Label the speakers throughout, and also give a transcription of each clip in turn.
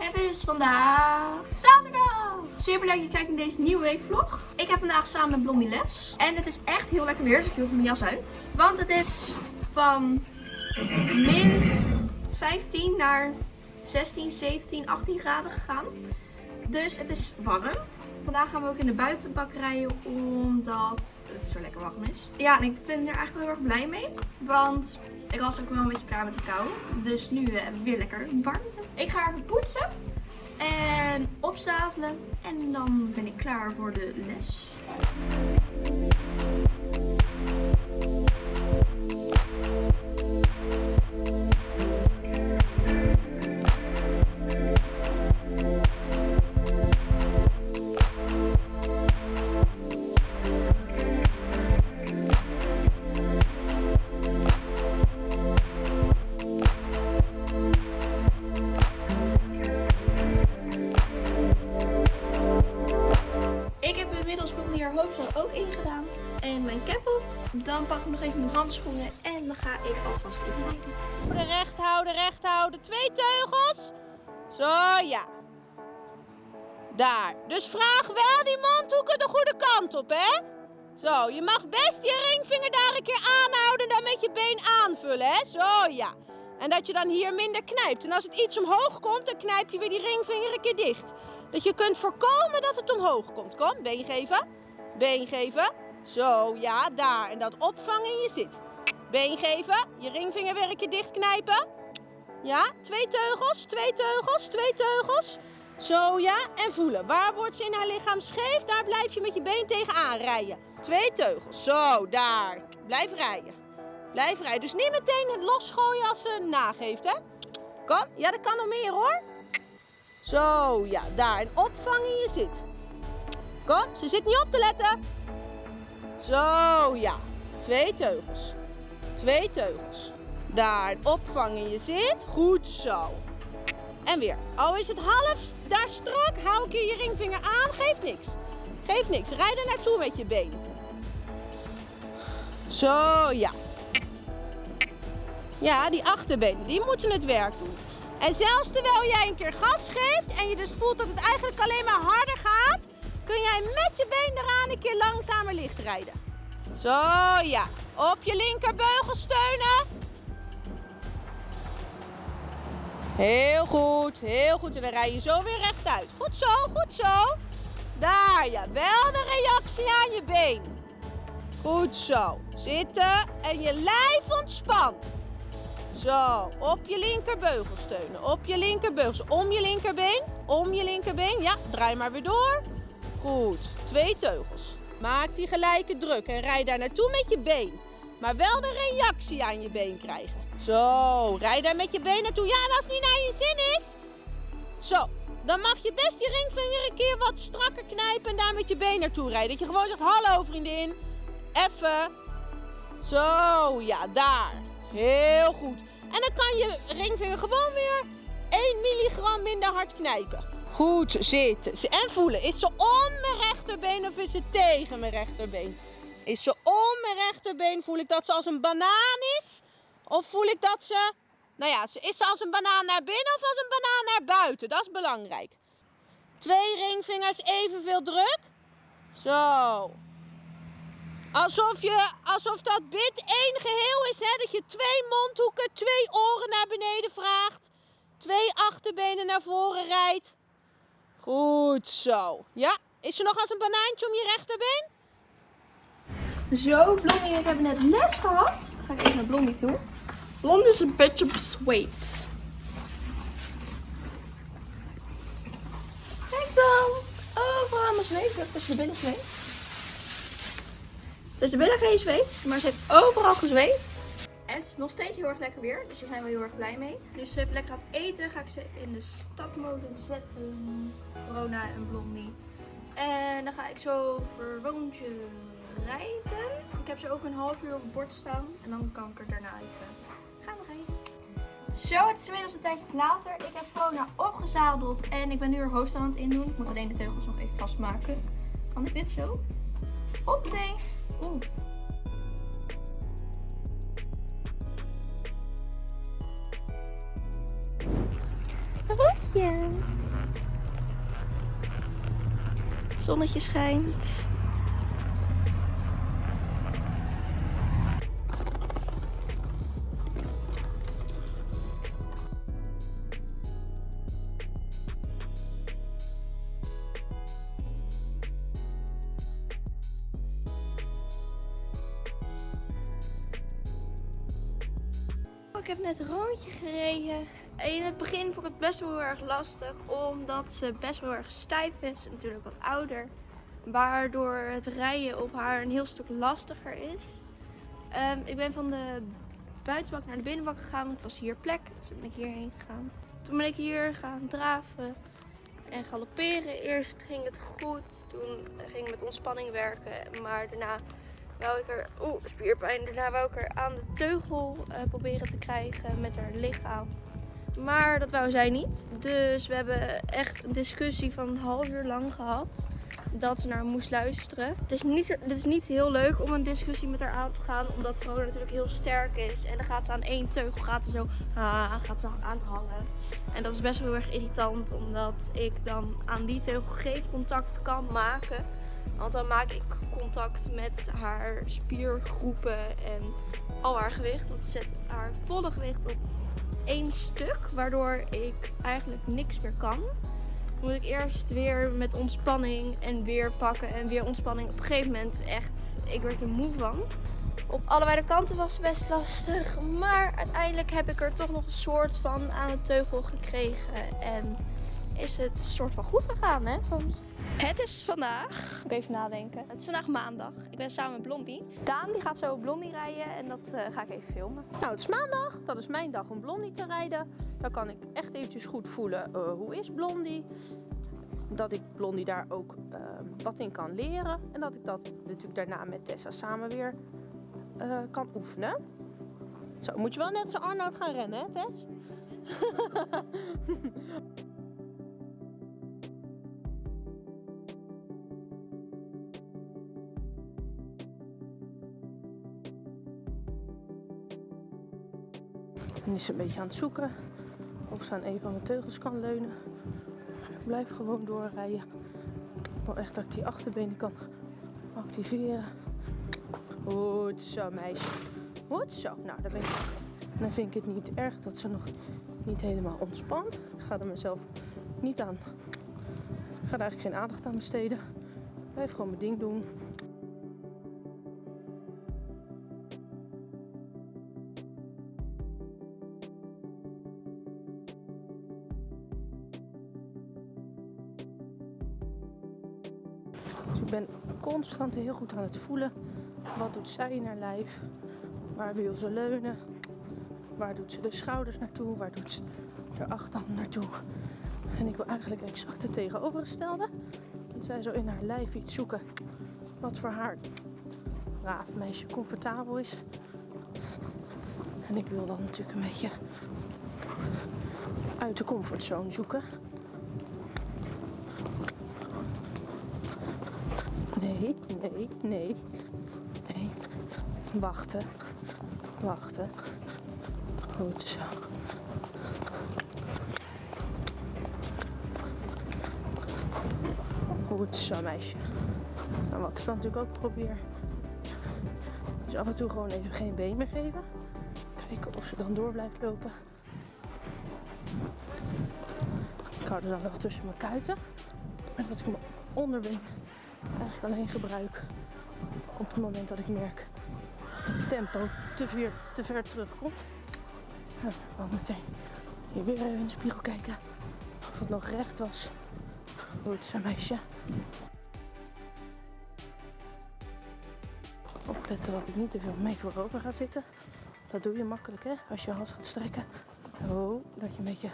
Speaker 1: Het is vandaag zaterdag. Super leuk dat je kijkt naar deze nieuwe weekvlog. Ik heb vandaag samen met Blondie les. En het is echt heel lekker weer, dus ik doe mijn jas uit. Want het is van min 15 naar 16, 17, 18 graden gegaan. Dus het is warm. Vandaag gaan we ook in de buitenbak rijden omdat het zo lekker warm is. Ja, en ik vind er eigenlijk wel heel erg blij mee. Want ik was ook wel een beetje klaar met de kou. Dus nu we weer lekker warmte. Ik ga even poetsen en opzadelen. En dan ben ik klaar voor de les.
Speaker 2: Recht houden, recht houden. Twee teugels. Zo, ja. Daar. Dus vraag wel die mondhoeken de goede kant op, hè? Zo, je mag best je ringvinger daar een keer aanhouden en dan met je been aanvullen, hè? Zo, ja. En dat je dan hier minder knijpt. En als het iets omhoog komt, dan knijp je weer die ringvinger een keer dicht. Dat je kunt voorkomen dat het omhoog komt. Kom, been geven. Been geven. Zo, ja, daar. En dat opvangen in je zit. Been geven. Je ringvinger weer een keer dicht knijpen. Ja, twee teugels, twee teugels, twee teugels. Zo, ja. En voelen. Waar wordt ze in haar lichaam scheef? Daar blijf je met je been tegenaan rijden. Twee teugels. Zo, daar. Blijf rijden. Blijf rijden. Dus niet meteen het losgooien als ze nageeft, hè? Kom. Ja, dat kan nog meer, hoor. Zo, ja, daar. En opvangen je zit. Kom, ze zit niet op te letten. Zo, ja. Twee teugels. Twee teugels. Daar, en opvangen je zit. Goed zo. En weer. Al is het half daar strak, hou een keer je ringvinger aan. Geeft niks. Geeft niks. Rijd er naartoe met je been. Zo, ja. Ja, die achterbenen, die moeten het werk doen. En zelfs terwijl jij een keer gas geeft en je dus voelt dat het eigenlijk alleen maar harder gaat, kun jij met je been eraan een keer langzamer licht rijden. Zo ja, op je linkerbeugel steunen. Heel goed, heel goed. En dan rij je zo weer rechtuit. Goed zo, goed zo. Daar ja, wel de reactie aan je been. Goed zo. Zitten en je lijf ontspant. Zo, op je linkerbeugel steunen. Op je linkerbeugel. Om je linkerbeen. Om je linkerbeen. Ja, draai maar weer door. Goed. Twee teugels. Maak die gelijke druk en rij daar naartoe met je been. Maar wel de reactie aan je been krijgen. Zo, rij daar met je been naartoe. Ja, als het niet naar je zin is. Zo, dan mag je best je ringvinger een keer wat strakker knijpen en daar met je been naartoe rijden. Dat je gewoon zegt, hallo vriendin. Even. Zo, ja, daar. Heel goed. En dan kan je ringvinger gewoon weer 1 milligram minder hard knijpen. Goed zitten. En voelen. Is ze om mijn rechterbeen of is ze tegen mijn rechterbeen? Is ze om mijn rechterbeen? Voel ik dat ze als een banaan is? Of voel ik dat ze... Nou ja, is ze als een banaan naar binnen of als een banaan naar buiten? Dat is belangrijk. Twee ringvingers evenveel druk. Zo. Alsof, je, alsof dat bit één geheel is, hè? dat je twee mondhoeken, twee oren naar beneden vraagt. Twee achterbenen naar voren rijdt. Goed zo. Ja, is er nog als een banaantje om je rechterbeen?
Speaker 1: Zo, Blondie ik hebben net les gehad. Dan ga ik even naar Blondie toe. Blondie is een beetje bezweet. Kijk dan. Overal aan mijn zweet. Dat tussen de billen zweet. Dus de billen geen zweet, maar ze heeft overal gezweet. En het is nog steeds heel erg lekker weer, dus daar zijn we heel erg blij mee. Dus ze heeft lekker aan het eten, ga ik ze in de stapmolen zetten. Rona en Blondie. En dan ga ik zo voor Woontje rijden. Ik heb ze ook een half uur op het bord staan. En dan kan ik er daarna even Gaan we gaan. Zo, het is inmiddels een tijdje later. Ik heb Fona opgezadeld en ik ben nu haar hoofd aan het indoen. Ik moet alleen de teugels nog even vastmaken. Kan ik dit zo? Op, nee. Oeh. Roodje. Zonnetje schijnt. Heb net een rondje gereden. In het begin vond ik het best wel heel erg lastig, omdat ze best wel erg stijf is. Natuurlijk wat ouder. Waardoor het rijden op haar een heel stuk lastiger is. Ehm, ik ben van de buitenbak naar de binnenbak gegaan, want het was hier plek. Dus toen ben ik hierheen gegaan. Toen ben ik hier gaan draven en galopperen. Eerst ging het goed, toen ging ik met ontspanning werken. Maar daarna wou ik er, oeh, spierpijn. Daarna wou ik er aan de teugel eh, proberen te krijgen met haar lichaam. Maar dat wou zij niet. Dus we hebben echt een discussie van een half uur lang gehad. Dat ze naar moest luisteren. Het is, niet, het is niet heel leuk om een discussie met haar aan te gaan. Omdat Vrona natuurlijk heel sterk is. En dan gaat ze aan één teugel gaat zo ah, gaat ze aanhangen. En dat is best wel heel erg irritant. Omdat ik dan aan die teugel geen contact kan maken. Want dan maak ik contact met haar spiergroepen en al haar gewicht. Want ze zet haar volle gewicht op één stuk. Waardoor ik eigenlijk niks meer kan. Dan moet ik eerst weer met ontspanning en weer pakken en weer ontspanning. Op een gegeven moment echt, ik werd er moe van. Op allebei de kanten was het best lastig. Maar uiteindelijk heb ik er toch nog een soort van aan de teugel gekregen. En is het soort van goed gegaan, hè? Want het is vandaag, ik even nadenken. Het is vandaag maandag. Ik ben samen met Blondie. Daan die gaat zo Blondie rijden en dat eh, ga ik even filmen.
Speaker 2: Nou, het is maandag. Dat is mijn dag om Blondie te rijden. Dan kan ik echt eventjes goed voelen uh, hoe is Blondie. Dat ik Blondie daar ook uh, wat in kan leren. En dat ik dat natuurlijk daarna met Tessa samen weer uh, kan oefenen. Zo, moet je wel net als Arnoud gaan rennen, hè Tess? Nu is een beetje aan het zoeken of ze aan een van mijn teugels kan leunen. Ik blijf gewoon doorrijden. Ik echt dat ik die achterbenen kan activeren. Goed zo, meisje. Goed zo. Nou, dan, ben ik, dan vind ik het niet erg dat ze nog niet helemaal ontspant. Ik ga er mezelf niet aan. Ik ga er eigenlijk geen aandacht aan besteden. Ik blijf gewoon mijn ding doen. Constant heel goed aan het voelen. Wat doet zij in haar lijf? Waar wil ze leunen? Waar doet ze de schouders naartoe? Waar doet ze de achterhand naartoe? En ik wil eigenlijk exact het tegenovergestelde. Dat zij zo in haar lijf iets zoeken wat voor haar braaf meisje comfortabel is. En ik wil dan natuurlijk een beetje uit de comfortzone zoeken. Nee, nee, nee. Wachten. Wachten. Goed zo. Goed zo, meisje. En wat ik natuurlijk ook probeer. Dus af en toe gewoon even geen been meer geven. Kijken of ze dan door blijft lopen. Ik hou er dan wel tussen mijn kuiten. En dat ik mijn onderbeen eigenlijk alleen gebruik op het moment dat ik merk dat het tempo te ver, te ver terugkomt. Nou, gewoon meteen hier weer even in de spiegel kijken of het nog recht was. Goed zo meisje. Opletten dat ik niet te veel mee voorover ga zitten. Dat doe je makkelijk hè, als je hals gaat strekken. Ho, dat je een beetje...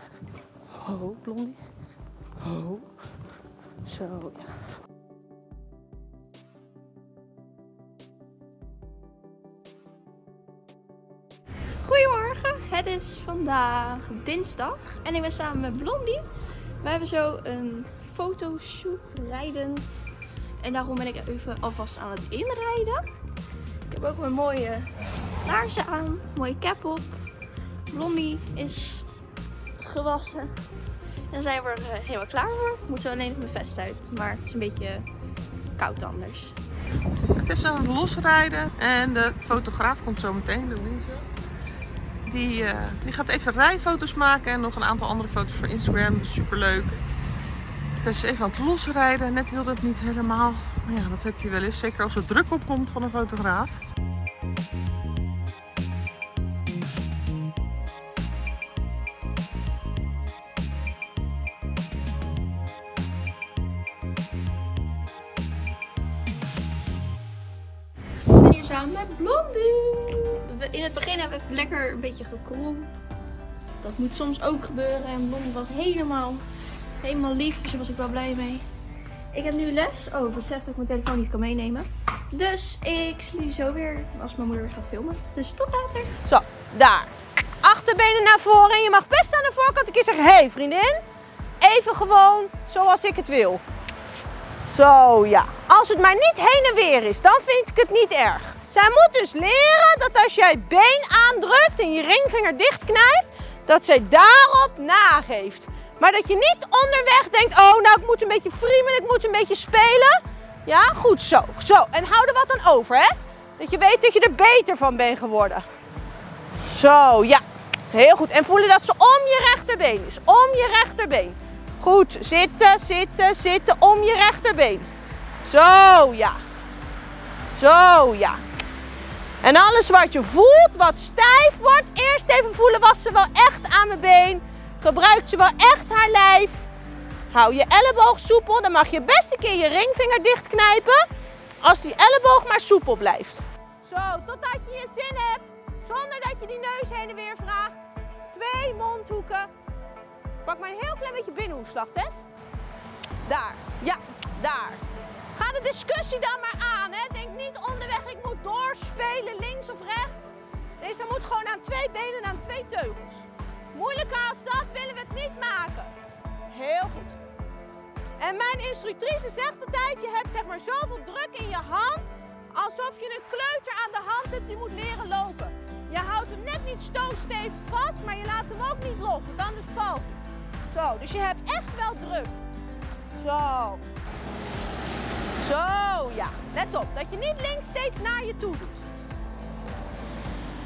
Speaker 2: Ho, blondie. Ho. Zo, ja.
Speaker 1: Goedemorgen, het is vandaag dinsdag en ik ben samen met Blondie. We hebben zo een fotoshoot rijdend en daarom ben ik even alvast aan het inrijden. Ik heb ook mijn mooie laarzen aan, mooie cap op. Blondie is gewassen en zijn we er eh, helemaal klaar voor. Moeten we alleen nog mijn vest uit, maar het is een beetje koud anders.
Speaker 3: Het is aan het losrijden en de fotograaf komt zo meteen, Louise. Die, eh, die gaat even rijfoto's maken en nog een aantal andere foto's voor Instagram. Super leuk. Is even aan het losrijden. Net wilde het niet helemaal. Maar ja, dat heb je wel eens. Zeker als er druk op komt van een fotograaf.
Speaker 1: Lekker een beetje gekrold. Dat moet soms ook gebeuren. En Blondie was helemaal, helemaal lief. Dus daar was ik wel blij mee. Ik heb nu les. Oh, ik besef dat ik mijn telefoon niet kan meenemen. Dus ik zie jullie zo weer als mijn moeder weer gaat filmen. Dus tot later.
Speaker 2: Zo, daar. Achterbenen naar voren. En je mag best aan de voorkant een keer zeggen: hey, vriendin, even gewoon zoals ik het wil. Zo ja. Als het maar niet heen en weer is, dan vind ik het niet erg. Zij moet dus leren dat als jij been aandrukt en je ringvinger dichtknijpt, dat zij daarop nageeft. Maar dat je niet onderweg denkt: Oh, nou, ik moet een beetje friemelen, ik moet een beetje spelen. Ja, goed zo. Zo. En hou er wat aan over, hè? Dat je weet dat je er beter van bent geworden. Zo, ja. Heel goed. En voelen dat ze om je rechterbeen is. Om je rechterbeen. Goed. Zitten, zitten, zitten. Om je rechterbeen. Zo, ja. Zo, ja. En alles wat je voelt, wat stijf wordt, eerst even voelen, was ze wel echt aan mijn been? Gebruikt ze wel echt haar lijf? Hou je elleboog soepel, dan mag je best een keer je ringvinger dichtknijpen. Als die elleboog maar soepel blijft. Zo, totdat je je zin hebt. Zonder dat je die neus heen en weer vraagt. Twee mondhoeken. Pak maar een heel klein beetje binnenhoefslag. Daar, ja, daar. Ga de discussie dan maar aan, hè. Denk niet onderweg, ik moet doorspelen, links of rechts. Deze moet gewoon aan twee benen en aan twee teugels. Moeilijker als dat willen we het niet maken. Heel goed. En mijn instructrice zegt altijd, je hebt zeg maar zoveel druk in je hand, alsof je een kleuter aan de hand hebt die moet leren lopen. Je houdt hem net niet stootstevig vast, maar je laat hem ook niet los, want anders valt hij. Zo, dus je hebt echt wel druk. Zo. Zo, ja. Let op, dat je niet links steeds naar je toe doet.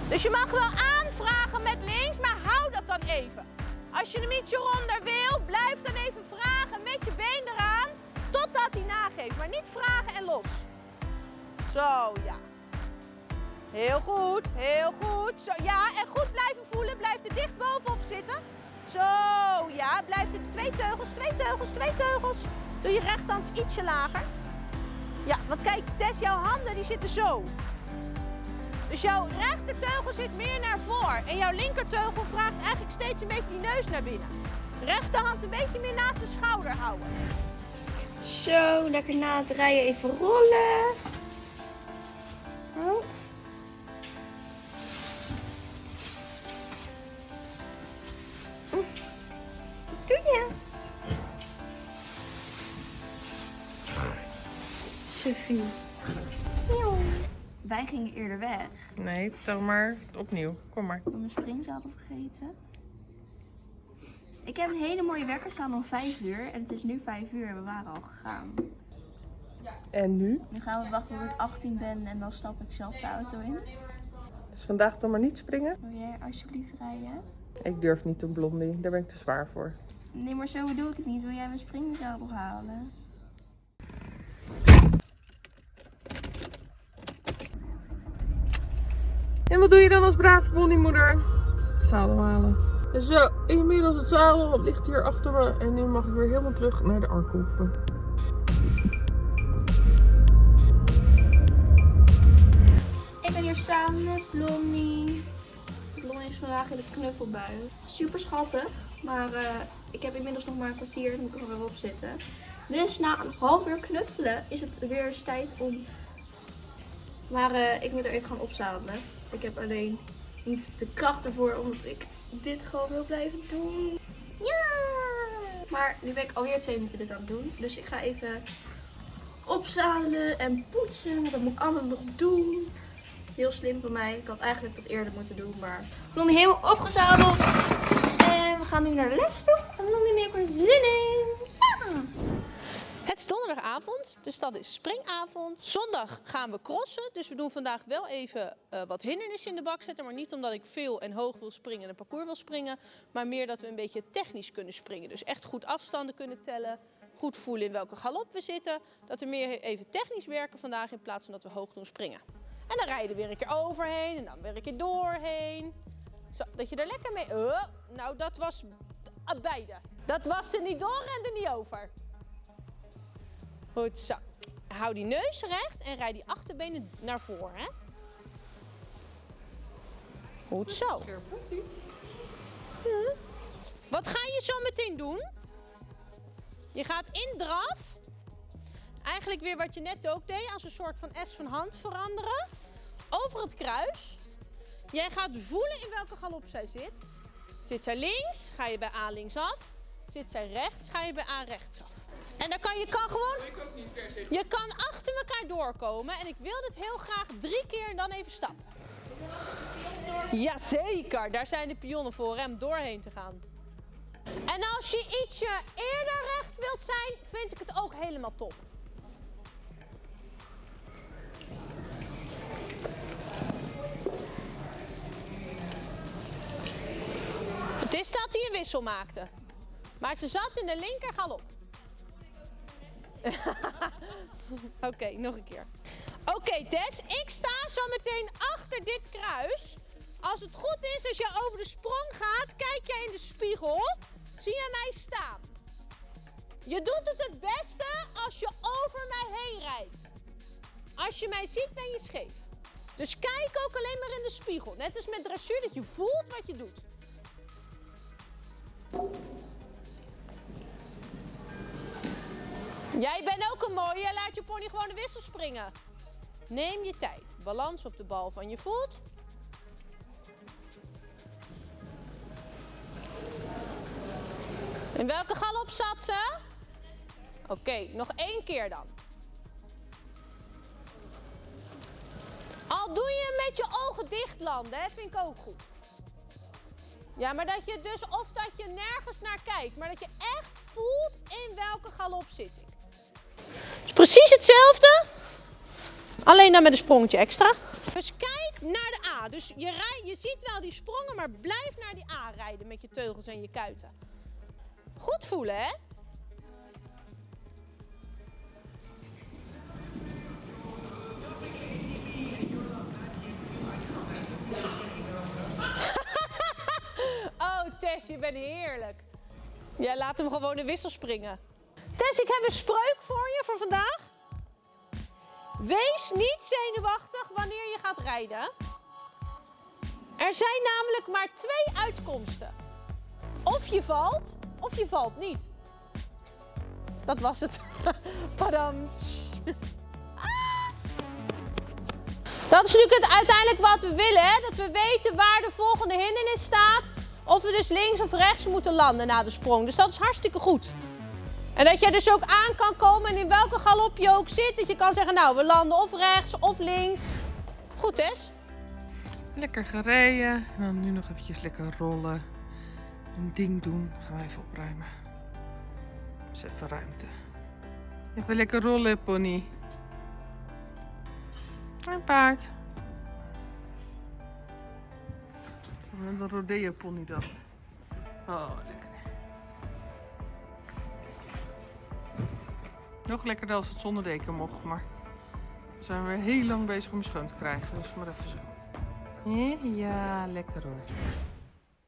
Speaker 2: Dus je mag wel aanvragen met links, maar hou dat dan even. Als je hem ietsje ronder wil, blijf dan even vragen met je been eraan, totdat hij nageeft. Maar niet vragen en los. Zo, ja. Heel goed, heel goed. Zo, ja, en goed blijven voelen. Blijf er dicht bovenop zitten. Zo, ja. Blijf er twee teugels, twee teugels, twee teugels. Doe je rechthand ietsje lager. Ja, want kijk, Tess, jouw handen die zitten zo. Dus jouw rechterteugel zit meer naar voor. En jouw linkerteugel vraagt eigenlijk steeds een beetje die neus naar binnen. Rechterhand een beetje meer naast de schouder houden.
Speaker 1: Zo, lekker na het rijden even rollen.
Speaker 3: Nee, vertel maar opnieuw. Kom maar.
Speaker 1: Ik heb mijn springzadel vergeten. Ik heb een hele mooie wekker staan om 5 uur. En het is nu 5 uur en we waren al gegaan.
Speaker 3: En nu?
Speaker 1: Nu gaan we wachten tot ik 18 ben en dan stap ik zelf de auto in.
Speaker 3: Dus vandaag dan maar niet springen?
Speaker 1: Wil jij alsjeblieft rijden?
Speaker 3: Ik durf niet een blondie. Daar ben ik te zwaar voor.
Speaker 1: Nee, maar zo bedoel ik het niet. Wil jij mijn springzadel halen?
Speaker 3: En wat doe je dan als brave ponymoeder? Zadel halen. Zo, inmiddels het zadel ligt hier achter me. En nu mag ik weer helemaal terug naar de Arkoeven.
Speaker 1: Ik ben hier samen met Blondie. Blondie is vandaag in de knuffelbui. Super schattig. Maar eh, ik heb inmiddels nog maar een kwartier. Dan moet ik er weer op zitten. Dus na een half uur knuffelen is het weer eens tijd om... Maar eh, ik moet er even gaan opzadelen. Ik heb alleen niet de kracht ervoor omdat ik dit gewoon wil blijven doen. Ja! Maar nu ben ik alweer twee minuten dit aan het doen. Dus ik ga even opzadelen en poetsen. Dat moet ik allemaal nog doen. Heel slim van mij. Ik had eigenlijk dat eerder moeten doen. Maar Blondie helemaal opgezadeld. En we gaan nu naar les toe. En Blondie heeft er zin!
Speaker 2: Is donderdagavond, dus dat is springavond. Zondag gaan we crossen, dus we doen vandaag wel even eh, wat hindernissen in de bak zetten. Maar niet omdat ik veel en hoog wil springen en een parcours wil springen. Maar meer dat we een beetje technisch kunnen springen. Dus echt goed afstanden kunnen tellen. Goed voelen in welke galop we zitten. Dat we meer even technisch werken vandaag in plaats van dat we hoog doen springen. En dan rijden we weer een keer overheen en dan weer een keer doorheen. Zo, dat je er lekker mee... Oh, nou, dat was beide. Dat was er niet door en er niet over. Goed zo. Hou die neus recht en rijd die achterbenen naar voren. Hè? Goed zo. Hm. Wat ga je zo meteen doen? Je gaat in draf. Eigenlijk weer wat je net ook deed, als een soort van S van hand veranderen. Over het kruis. Jij gaat voelen in welke galop zij zit. Zit zij links, ga je bij A linksaf. Zit zij rechts, ga je bij A rechtsaf. En dan kan je kan gewoon. Je kan achter elkaar doorkomen. En ik wil dit heel graag drie keer en dan even stappen. Jazeker, daar zijn de pionnen voor om doorheen te gaan. En als je ietsje eerder recht wilt zijn, vind ik het ook helemaal top. Het is dat hij een wissel maakte. Maar ze zat in de linker galop. Oké, nog een keer. Oké, Tess, ik sta zo meteen achter dit kruis. Als het goed is, als je over de sprong gaat, kijk jij in de spiegel. Zie je mij staan. Je doet het het beste als je over mij heen rijdt. Als je mij ziet, ben je scheef. Dus kijk ook alleen maar in de spiegel. Net als met dressuur, dat je voelt wat je doet. Jij bent ook een mooie. Laat je pony gewoon de wissel springen. Neem je tijd. Balans op de bal van je voet. In welke galop zat ze? Oké, nog één keer dan. Al doe je met je ogen dicht landen, vind ik ook goed. Ja, maar dat je dus, of dat je nergens naar kijkt, maar dat je echt voelt in welke galop zit ik. Is precies hetzelfde, alleen dan met een sprongetje extra. Dus kijk naar de A. Dus je, rij, je ziet wel die sprongen, maar blijf naar die A rijden met je teugels en je kuiten. Goed voelen, hè? oh, Tess, je bent heerlijk. Ja, laat hem gewoon in wissel springen. Tess, ik heb een spreuk voor je voor vandaag. Wees niet zenuwachtig wanneer je gaat rijden. Er zijn namelijk maar twee uitkomsten. Of je valt, of je valt niet. Dat was het. Padam. Dat is natuurlijk uiteindelijk wat we willen. Hè? Dat we weten waar de volgende hindernis staat. Of we dus links of rechts moeten landen na de sprong. Dus dat is hartstikke goed. En dat je dus ook aan kan komen en in welke galop je ook zit. Dat je kan zeggen, nou we landen of rechts of links. Goed Tess?
Speaker 3: Lekker gereden. En dan nu nog eventjes lekker rollen. Een ding doen. Gaan we even opruimen. Dus even ruimte. Even lekker rollen, pony. Een paard. Een rodeo pony dat. Oh, lekker. Nog lekkerder als het zonder deken mocht, maar we zijn weer heel lang bezig om schoon te krijgen. Dus maar even zo. Ja, lekker hoor.